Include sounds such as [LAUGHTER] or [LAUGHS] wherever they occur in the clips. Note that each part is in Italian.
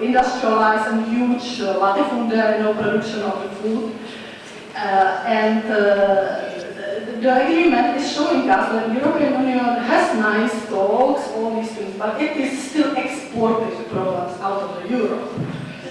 industrialized and huge uh, latifundia, you know, production of the food. Uh, and uh, the, agreement is showing us that the European Union has nice talks, all these things, but it is still exporting products out of the Europe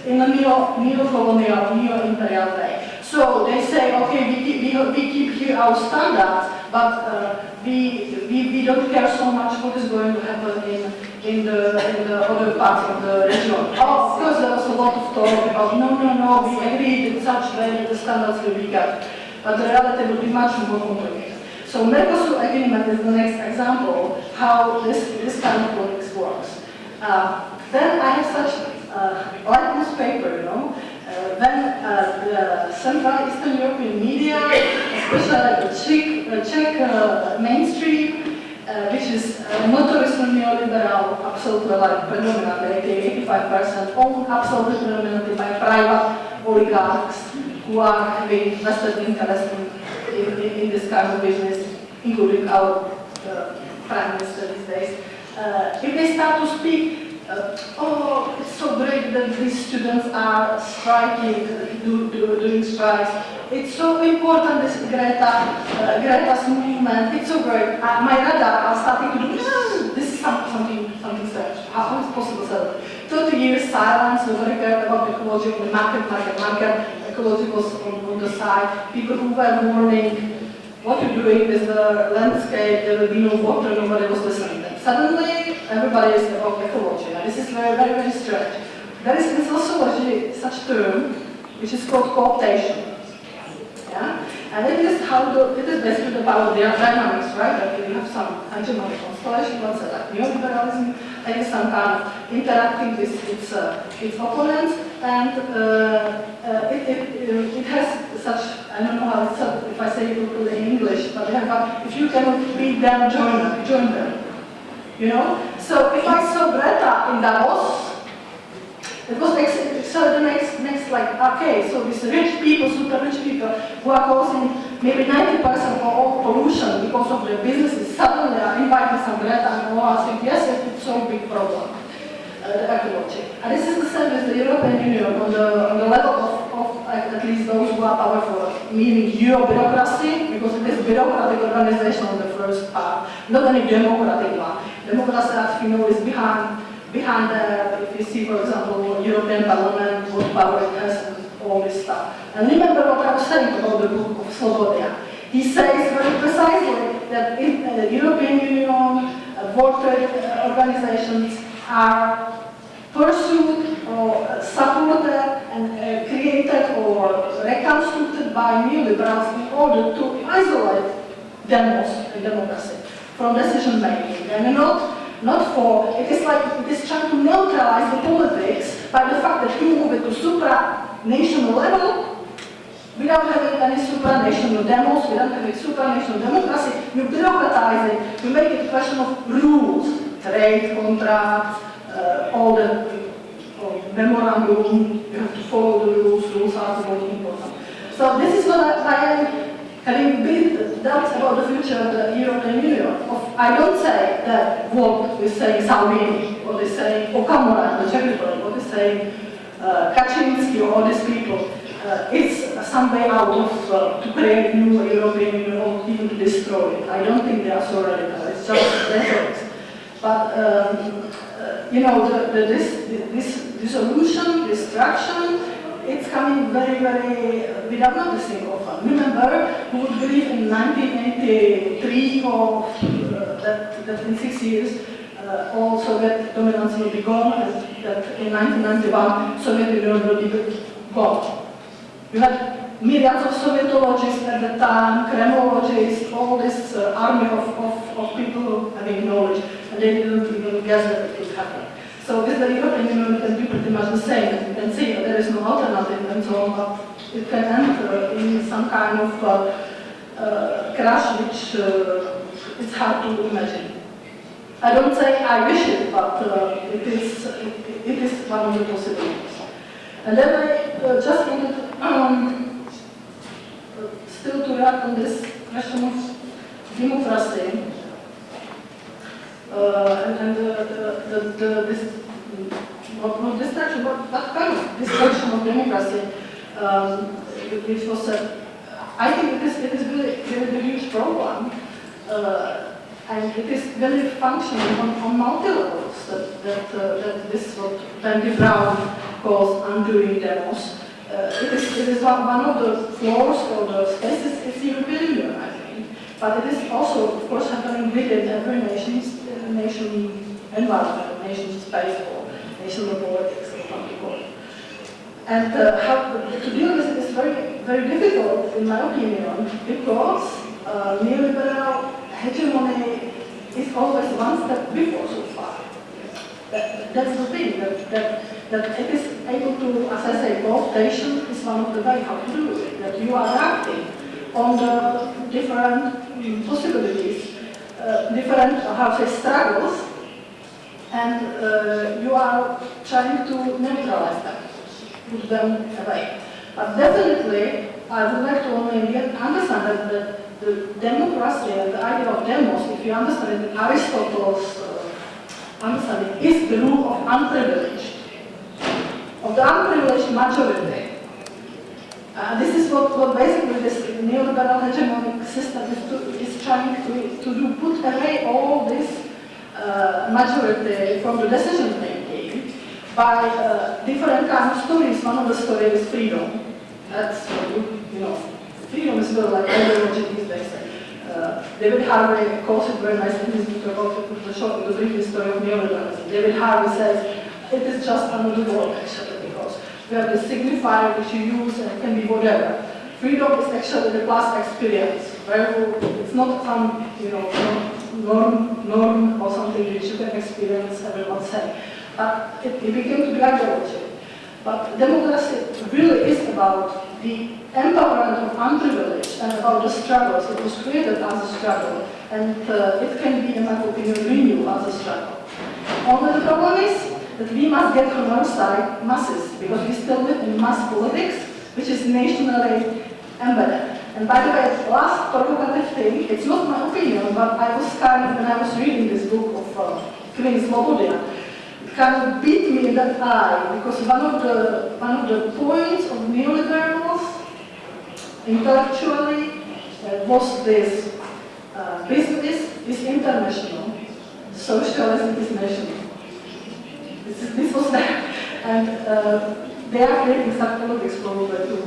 in a neo, neo-colonial, neo-imperial way. So they say, okay, we keep, we, we keep here our standards, but uh, we, we, we don't care so much what is going to happen in, in, the, in the other parts of the region. Oh, of course, there was a lot of talk about, no, no, no, we agreed in such way that the standards will be kept, but the reality will be much more complicated. So Mercosur agreement is the next example how this, this kind of politics works. Uh, then I have such uh, litmus paper, you know, uh, when uh, the Central Eastern European media, especially the Czech, Czech mainstream, uh, which is uh, notoriously neoliberal, absolutely like predominantly 85% owned absolutely predominantly by private oligarchs who are having vested interest in, in, in, this kind of business, including our uh, prime minister these days. Uh, if they start to speak uh, oh, it's so great that these students are striking, do, do, doing strikes. It's so important, this Greta, uh, Greta's movement. It's so great. Uh, my radar are starting to do, mm, this is some, something, something strange. How is it possible? So, 30 years silence, nobody cared about ecology on the market, market, market. Ecology was on, on the side. People who were warning what you're doing with the landscape, there will be no water, nobody was listening. Suddenly, everybody is about ecology. Now, this is very, very, very strange. There is in sociology such term, which is called cooptation. Yeah? And it is how the, it is basically about the dynamics, right? That you have some hegemonic constellation, let's say like neoliberalism, and it's some kind of interacting with its, uh, its opponents, and uh, uh, it, it, it, has such, I don't know how it's, if I say it in English, but have, if you cannot beat them, join them, join them. You know? So if I saw Greta in Davos, it was next, so the next, next like, okay, so these rich people, super rich people, who are causing maybe 90% of all pollution because of their businesses, suddenly are inviting some Greta and all yes, it's so big problem, uh, ecology. And this is the same with the European Union on the, on the level of, of at least those who are powerful, meaning bureaucracy, because it is bureaucratic organization on the first part, not any democratic one. Democracy, as you know, is behind, behind the, if you see, for example, European Parliament, what power it has, and all this stuff. And remember what I was saying about the book of Slobodia. He says very precisely that in uh, the European Union, uh, World Trade uh, Organizations are pursued or supported and uh, created or reconstructed by neoliberals in order to isolate demos and democracy from decision making and not, not for, it is like it is trying to neutralize the politics by the fact that you move it to supranational level without having any supranational demos, without having supranational democracy, you bureaucratize it, you make it a question of rules, trade, contracts, uh, all the uh, memorandum, you have to follow the rules, rules are the most important. So this is what I, I am having big doubts about the future of the European Union. Of, I don't say that what is saying Salvini, what is saying Okamura, the Czech Republic, what is saying uh, Kaczynski or all these people, uh, it's some way out of uh, to create new European Union or even to destroy it. I don't think they are so radical. It's just rhetoric. But um, you know, the, the, this, this dissolution, destruction, it's coming very, very, uh, without noticing often. Remember, who would believe in 1983 or uh, that, that in six years uh, all Soviet dominance will be gone and that in 1991 Soviet Union will be gone. You had myriads of Sovietologists at the time, Kremlologists, all this uh, army of, of, of people having knowledge and they didn't even guess that it would happen. So with the European Union, can do pretty much the same. You can see there is no alternative and so it can enter in some kind of uh, uh, crash which uh, it's hard to imagine. I don't say I wish it, but uh, it, is, it, it is one of the possibilities. And then I uh, just wanted um, still to react on this question of democracy. Uh, and, and the, the, the, this not, not destruction, but that kind of destruction of democracy, um, which was I think it is, it is really, really a huge problem. Uh, and it is very functioning on, on multi levels, that, that, uh, that this is what Wendy Brown calls undoing demos. Uh, it, is, it is one, one of the floors or the spaces, it's the European Union. But it is also, of course, happening within every nation's, uh, nation environment, nation space, or national politics, or you. And uh, how, to deal with it is very, very difficult, in my opinion, because uh, neoliberal hegemony is always one step before so far. That, that's the thing, that, that, that it is able to, as I say, cooptation is one of the ways how to do it, that you are acting on the different mm, possibilities, uh, different, how say, struggles, and uh, you are trying to neutralize them, put them away. But definitely, I would like to only understand that, that the democracy and the idea of demos, if you understand Aristotle's uh, understanding, is the rule of unprivileged, of the unprivileged majority. Uh, this is what, what basically this neoliberal hegemonic system is, to, is trying to, to do, put away all this uh, majority from the decision making by uh, different kind of stories. One of the stories is freedom. That's, you know, freedom is still like ideology these days. Uh, David Harvey calls it very nicely in his book about the, short, the brief history of neoliberalism. David Harvey says it is just another word actually have the signifier which you use and can be whatever. Freedom is actually the class experience, where it's not some you know norm, norm or something which you can experience everyone say. But it, it became to be. But democracy really is about the empowerment of unprivileged and about the struggles. It was created as a struggle, and uh, it can be, in my opinion, renewed as a struggle. Only the problem is that we must get from our side masses, because we still live in mass politics, which is nationally embedded. And by the way, last provocative thing, it's not my opinion, but I was kind of, when I was reading this book of uh, Kvin Slobodia, kind of beat me in that eye because one of the one of the points of neoliberals intellectually uh, was this uh, business is international, socialism is national. Was that, and uh, they are creating some politics probably to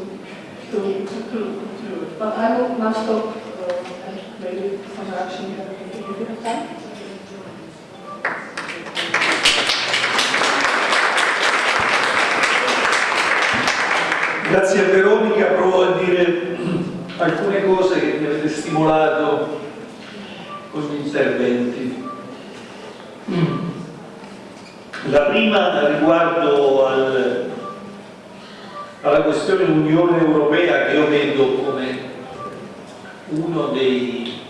to to, to, to it. But I will now stop uh, and maybe some reaction if you have time. Grazie a Veronica, provo a dire alcune cose che mi avete stimolato con gli interventi. La prima riguardo al, alla questione Unione Europea che io vedo come uno dei,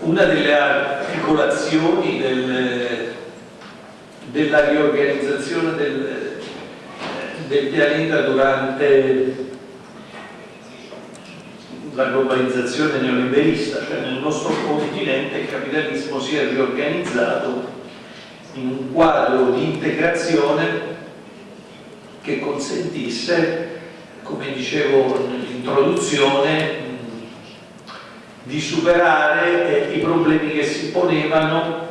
una delle articolazioni del, della riorganizzazione del, del pianeta durante la globalizzazione neoliberista, cioè nel nostro continente il capitalismo si è riorganizzato in un quadro di integrazione che consentisse, come dicevo nell'introduzione, di superare i problemi che si ponevano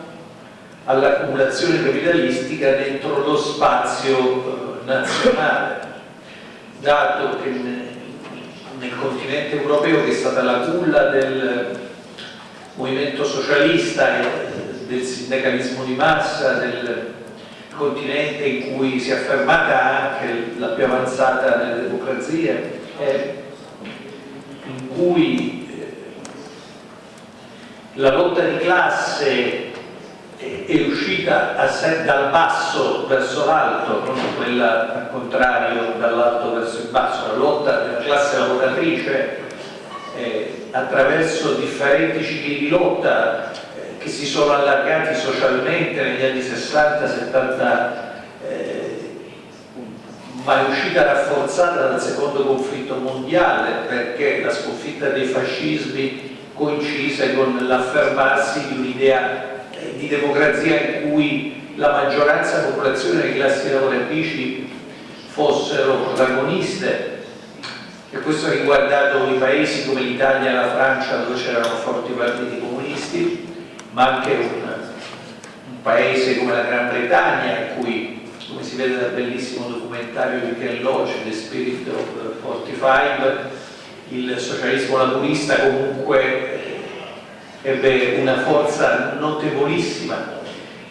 all'accumulazione capitalistica dentro lo spazio nazionale, dato che nel continente europeo, che è stata la culla del movimento socialista e del sindacalismo di massa, del continente in cui si è affermata anche la più avanzata delle democrazie, in cui la lotta di classe è uscita dal basso verso l'alto, non quella al contrario dall'alto verso il basso, la lotta della classe lavoratrice eh, attraverso differenti cicli di lotta eh, che si sono allargati socialmente negli anni 60-70 eh, ma è uscita rafforzata dal secondo conflitto mondiale perché la sconfitta dei fascismi coincise con l'affermarsi di un'idea di democrazia in cui la maggioranza della popolazione delle classi lavoratrici fossero protagoniste e questo ha riguardato i paesi come l'Italia e la Francia dove c'erano forti partiti comunisti ma anche un, un paese come la Gran Bretagna in cui come si vede dal bellissimo documentario di Ken Loach, The Spirit of 45 il socialismo laburista comunque ebbe una forza notevolissima.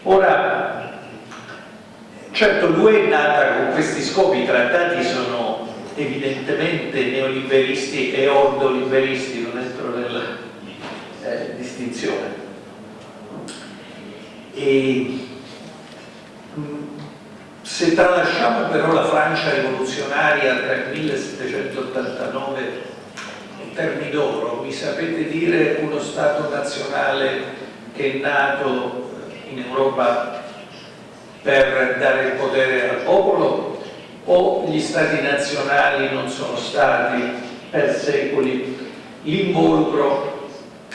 Ora, certo l'UE è nata con questi scopi, i trattati sono evidentemente neoliberisti e ordoliberisti, non entro nella eh, distinzione. E, se tralasciamo però la Francia rivoluzionaria tra il 1789 Termidoro, mi sapete dire uno Stato nazionale che è nato in Europa per dare il potere al popolo? O gli Stati nazionali non sono stati per secoli l'involucro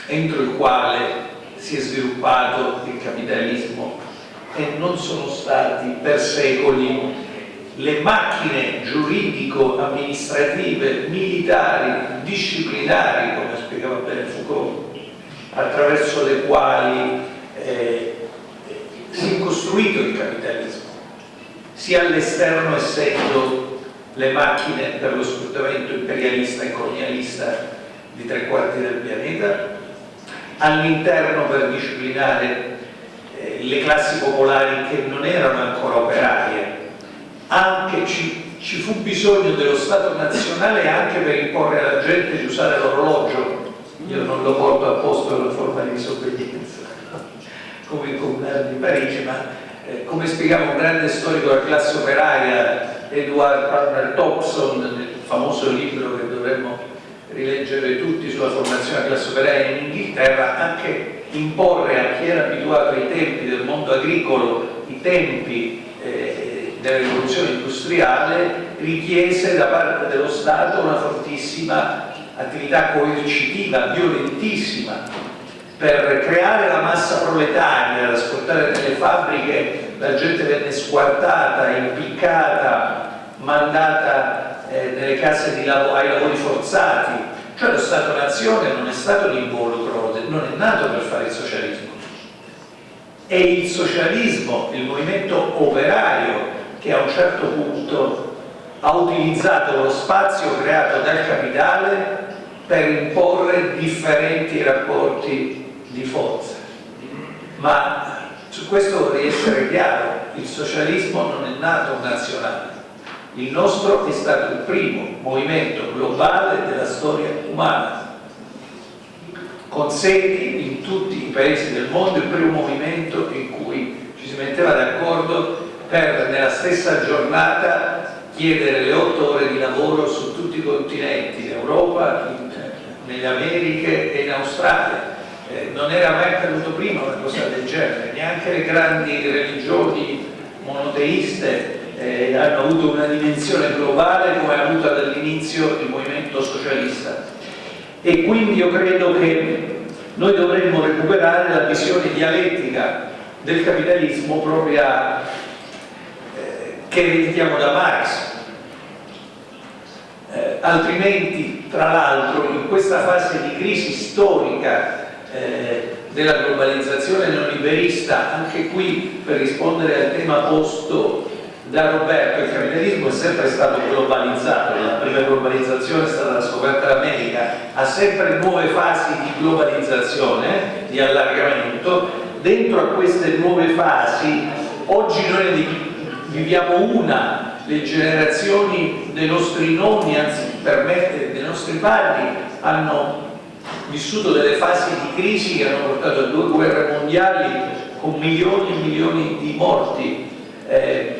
entro il quale si è sviluppato il capitalismo e non sono stati per secoli le macchine giuridico-amministrative, militari, disciplinari, come spiegava bene Foucault, attraverso le quali eh, si è costruito il capitalismo, sia all'esterno essendo le macchine per lo sfruttamento imperialista e colonialista di tre quarti del pianeta, all'interno per disciplinare eh, le classi popolari che non erano ancora operarie, anche ci, ci fu bisogno dello Stato nazionale anche per imporre alla gente di usare l'orologio. Io non lo porto a posto per una forma di disobbedienza [LAUGHS] come il comunale di Parigi ma eh, come spiegava un grande storico della classe operaia Edward Palmer Thompson nel famoso libro che dovremmo rileggere tutti sulla formazione della classe operaia in Inghilterra anche imporre a chi era abituato ai tempi del mondo agricolo i tempi eh, della rivoluzione industriale richiese da parte dello Stato una fortissima attività coercitiva, violentissima, per creare la massa proletaria, ad ascoltare nelle fabbriche la gente venne squartata, impiccata, mandata nelle case di lav ai lavori forzati, cioè lo Stato-nazione non è stato l'involucro, non è nato per fare il socialismo. È il socialismo, il movimento operario che a un certo punto ha utilizzato lo spazio creato dal capitale per imporre differenti rapporti di forza. Ma su questo vorrei essere chiaro, il socialismo non è nato nazionale, il nostro è stato il primo movimento globale della storia umana, con sedi in tutti i paesi del mondo, il primo movimento in cui ci si metteva d'accordo per nella stessa giornata chiedere le otto ore di lavoro su tutti i continenti, in Europa, in, nelle Americhe e in Australia. Eh, non era mai accaduto prima una cosa del genere, neanche le grandi religioni monoteiste eh, hanno avuto una dimensione globale come ha avuto dall'inizio il movimento socialista. E quindi io credo che noi dovremmo recuperare la visione dialettica del capitalismo propria che ereditiamo da Marx. Eh, altrimenti, tra l'altro, in questa fase di crisi storica eh, della globalizzazione neoliberista, anche qui per rispondere al tema posto da Roberto, il capitalismo è sempre stato globalizzato, la prima globalizzazione è stata la scoperta dell'America, ha sempre nuove fasi di globalizzazione, di allargamento, dentro a queste nuove fasi oggi noi viviamo una, le generazioni dei nostri nonni, anzi permette, dei nostri padri, hanno vissuto delle fasi di crisi che hanno portato a due guerre mondiali con milioni e milioni di morti. Eh,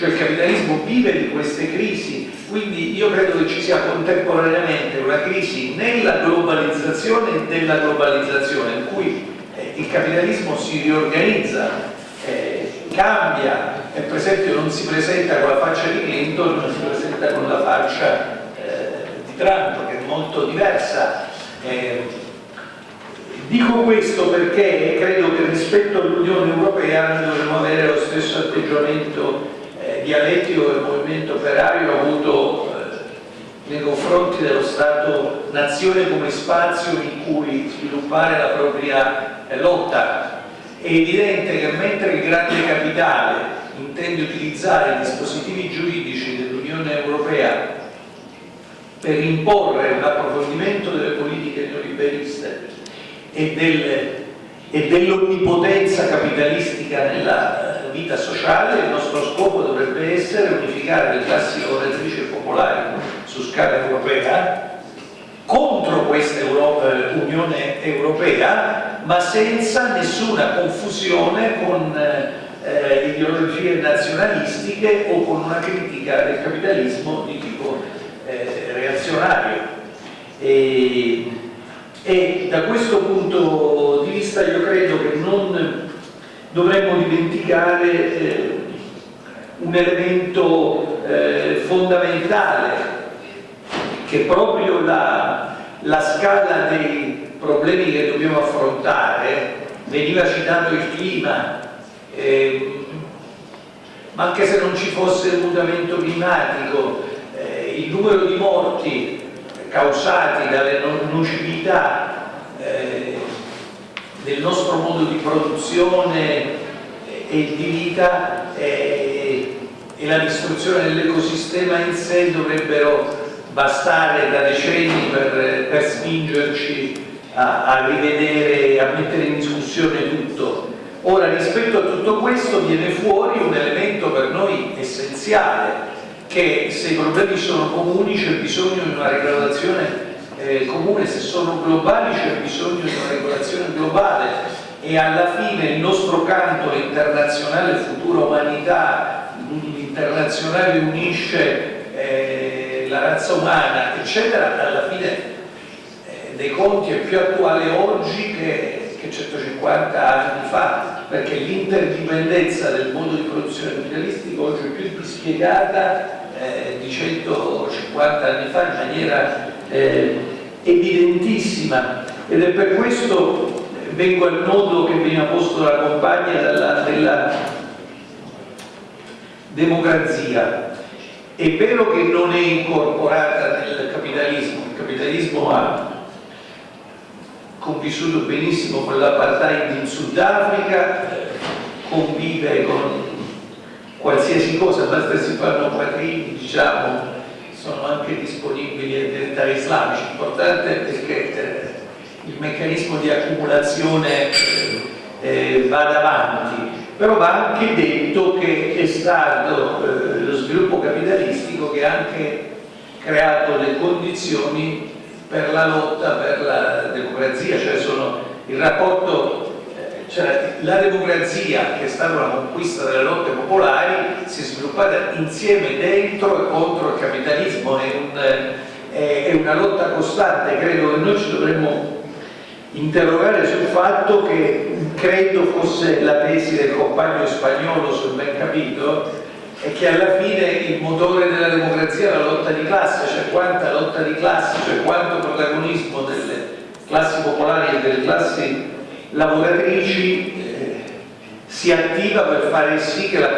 cioè il capitalismo vive di queste crisi, quindi io credo che ci sia contemporaneamente una crisi nella globalizzazione e della globalizzazione, in cui eh, il capitalismo si riorganizza, eh, cambia, e per esempio non si presenta con la faccia di Clinton, ma si presenta con la faccia eh, di Trump, che è molto diversa. Eh, Dico questo perché credo che rispetto all'Unione Europea noi dovremmo avere lo stesso atteggiamento dialettico che il movimento operario ha avuto eh, nei confronti dello Stato-nazione come spazio in cui sviluppare la propria eh, lotta. È evidente che mentre il grande capitale intende utilizzare i dispositivi giuridici dell'Unione Europea per imporre un approfondimento delle politiche neoliberiste e, del, e dell'onnipotenza capitalistica nella vita sociale, il nostro scopo dovrebbe essere unificare le classi lavoratrici popolari su scala europea contro questa Europa, eh, Unione Europea, ma senza nessuna confusione con eh, ideologie nazionalistiche o con una critica del capitalismo di tipo eh, reazionario. E, e da questo punto di vista io credo che non dovremmo dimenticare eh, un elemento eh, fondamentale che proprio la, la, scala dei problemi che dobbiamo affrontare veniva citato il clima eh, ma anche se non ci fosse il mutamento climatico eh, il numero di morti causati dalle nocività eh, del nostro modo di produzione e di vita eh, e la distruzione dell'ecosistema in sé dovrebbero bastare da decenni per, per spingerci a, a rivedere, a mettere in discussione tutto. Ora rispetto a tutto questo viene fuori un elemento per noi essenziale che se i problemi sono comuni c'è bisogno di una regolazione eh, comune, se sono globali c'è bisogno di una regolazione globale. E alla fine il nostro canto internazionale futura umanità, l'internazionale unisce eh, la razza umana, eccetera, alla fine eh, dei conti è più attuale oggi che, che 150 anni fa, perché l'interdipendenza del modo di produzione capitalistico oggi è più dispiegata eh, di 150 anni fa in maniera eh, evidentissima. Ed è per questo eh, vengo al nodo che veniva posto dalla compagna della, della democrazia. È vero che non è incorporata nel capitalismo il capitalismo ha convissuto benissimo con l'apartheid in Sudafrica convive con qualsiasi cosa, basta si fanno quattrini, diciamo, sono anche disponibili ai identitari islamici. L'importante è che eh, il meccanismo di accumulazione eh, eh, vada avanti, però va anche detto che è stato eh, lo sviluppo capitalistico che ha anche creato le condizioni per la lotta per la democrazia, cioè sono il rapporto cioè, la democrazia, che è stata una conquista delle lotte popolari, si è sviluppata insieme dentro e contro il capitalismo, è, un, è una lotta costante, credo che noi ci dovremmo interrogare sul fatto che credo fosse la tesi del compagno spagnolo, se ben capito, è che alla fine il motore della democrazia è la lotta di classe, cioè quanta lotta di classe, cioè quanto protagonismo delle classi popolari e delle classi lavoratrici eh, si attiva per fare sì che, la,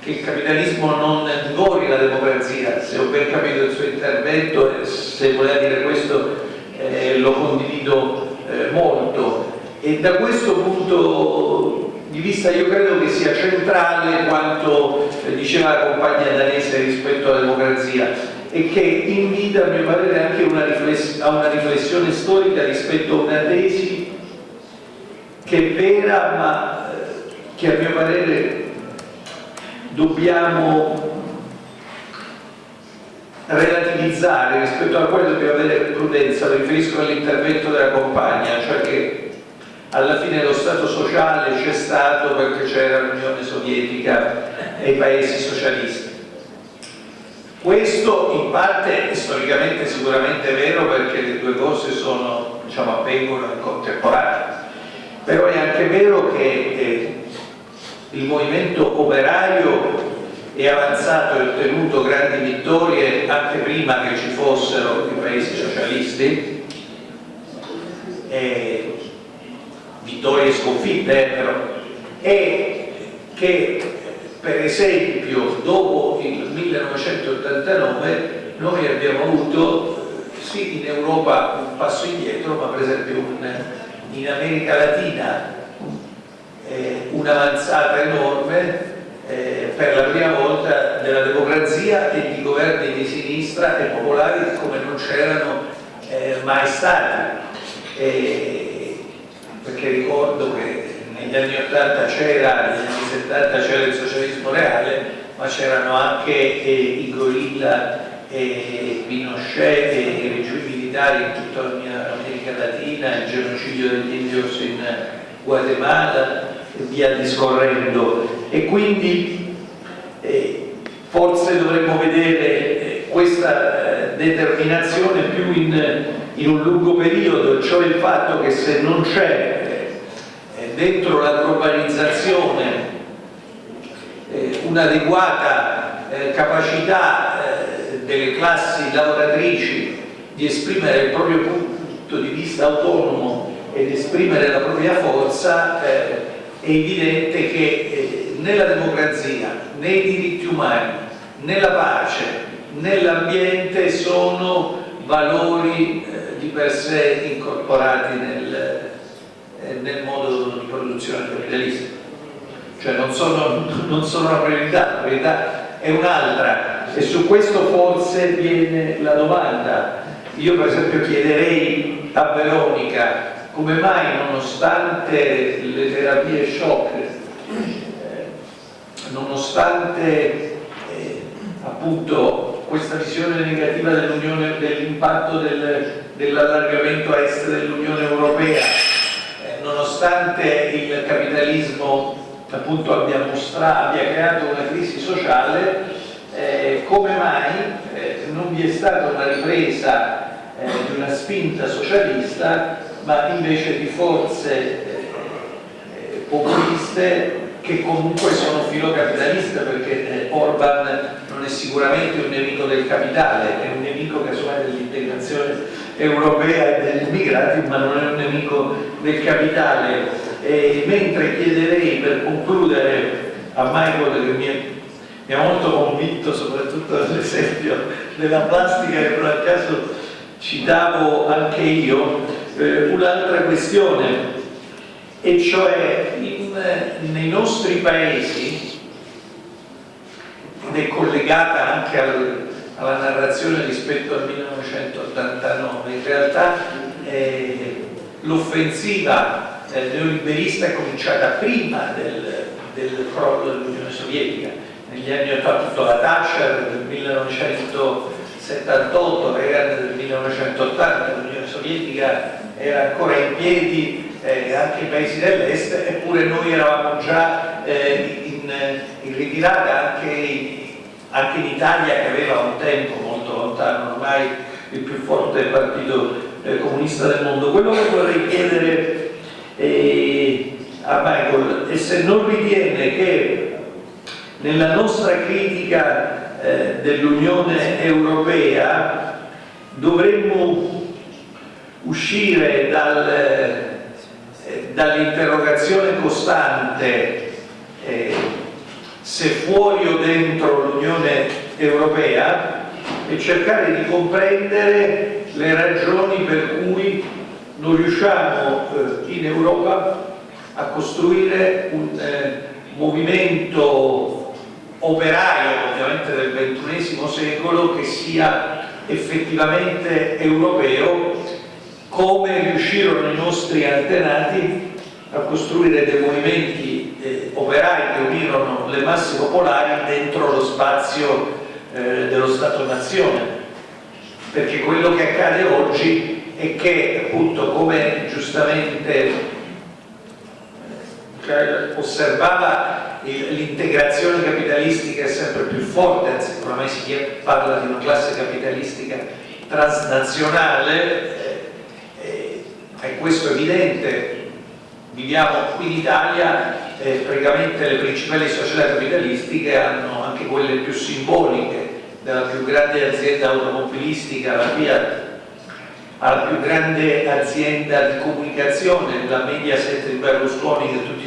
che, il capitalismo non divori la democrazia. Se ho ben capito il suo intervento, se voleva dire questo eh, lo condivido eh, molto. E da questo punto di vista io credo che sia centrale quanto eh, diceva la compagna danese rispetto alla democrazia e che invita a mio parere anche una a una riflessione storica rispetto a una tesi che è vera ma eh, che a mio parere dobbiamo relativizzare rispetto alla quale dobbiamo avere prudenza, riferisco all'intervento della compagna, cioè che alla fine lo Stato sociale c'è stato perché c'era l'Unione Sovietica e i paesi socialisti. Questo in parte è storicamente sicuramente vero perché le due cose sono, diciamo, avvengono in contemporanea però è anche vero che eh, il movimento operaio è avanzato e ottenuto grandi vittorie anche prima che ci fossero i paesi socialisti. E, vittorie e sconfitte, eh, però, è che per esempio dopo il 1989 noi abbiamo avuto sì in Europa un passo indietro, ma per esempio un, in America Latina eh, un'avanzata enorme eh, per la prima volta della democrazia e di governi di sinistra e popolari come non c'erano eh, mai stati. perché ricordo che negli anni 80 c'era, negli anni 70 c'era il socialismo reale, ma c'erano anche eh, i gorilla e Pinochet e i regimi militari in tutta l'America Latina, il genocidio degli indios in Guatemala e via discorrendo. E quindi eh, forse dovremmo vedere eh, questa eh, determinazione più in, in, un lungo periodo, cioè il fatto che se non c'è eh, dentro la globalizzazione eh, un'adeguata eh, capacità delle classi lavoratrici di esprimere il proprio punto di vista autonomo ed esprimere la propria forza, eh, è evidente che eh, nella democrazia, nei diritti umani, nella pace, nell'ambiente sono valori eh, di per sé incorporati nel, eh, nel modo di produzione capitalista. Cioè non sono, non sono una priorità, la priorità è un'altra e su questo forse viene la domanda. Io per esempio chiederei a Veronica come mai nonostante le terapie shock, eh, nonostante eh, appunto questa visione negativa dell'impatto del, dell'allargamento a est dell'Unione Europea, eh, nonostante il capitalismo appunto abbia, mostrato, abbia creato una crisi sociale, eh, come mai eh, non vi è stata una ripresa eh, di una spinta socialista ma invece di forze eh, eh, populiste che comunque sono filocapitaliste perché Orban non è sicuramente un nemico del capitale, è un nemico casomai dell'integrazione europea e degli immigrati, ma non è un nemico del capitale. E mentre chiederei per concludere a Michael che mi è mi ha molto convinto soprattutto l'esempio della plastica che per caso citavo anche io, eh, un'altra questione, e cioè in, nei nostri paesi, ed è collegata anche al, alla narrazione rispetto al 1989, in realtà eh, l'offensiva eh, neoliberista è cominciata prima del, del crollo dell'Unione Sovietica, negli anni 80 la Thatcher del 1978, Reagan del 1980, l'Unione Sovietica era ancora in piedi, eh, anche i paesi dell'est, eppure noi eravamo già eh, in, in, ritirata anche, anche, in Italia che aveva un tempo molto lontano ormai il più forte partito eh, comunista del mondo. Quello che vorrei chiedere eh, a Michael è se non ritiene che nella nostra critica eh, dell'Unione Europea dovremmo uscire dal, eh, dall'interrogazione costante eh, se fuori o dentro l'Unione Europea e cercare di comprendere le ragioni per cui non riusciamo eh, in Europa a costruire un eh, movimento operaio ovviamente del XXI secolo che sia effettivamente europeo come riuscirono i nostri antenati a costruire dei movimenti eh, operai che unirono le masse popolari dentro lo spazio eh, dello Stato-Nazione. Perché quello che accade oggi è che appunto come giustamente eh, osservava l'integrazione capitalistica è sempre più forte, anzi oramai si parla di una classe capitalistica transnazionale, eh, è questo evidente. Viviamo qui in Italia, eh, praticamente le principali società capitalistiche hanno anche quelle più simboliche della più grande azienda automobilistica, la Fiat, alla più grande azienda di comunicazione, la Mediaset di Berlusconi che tutti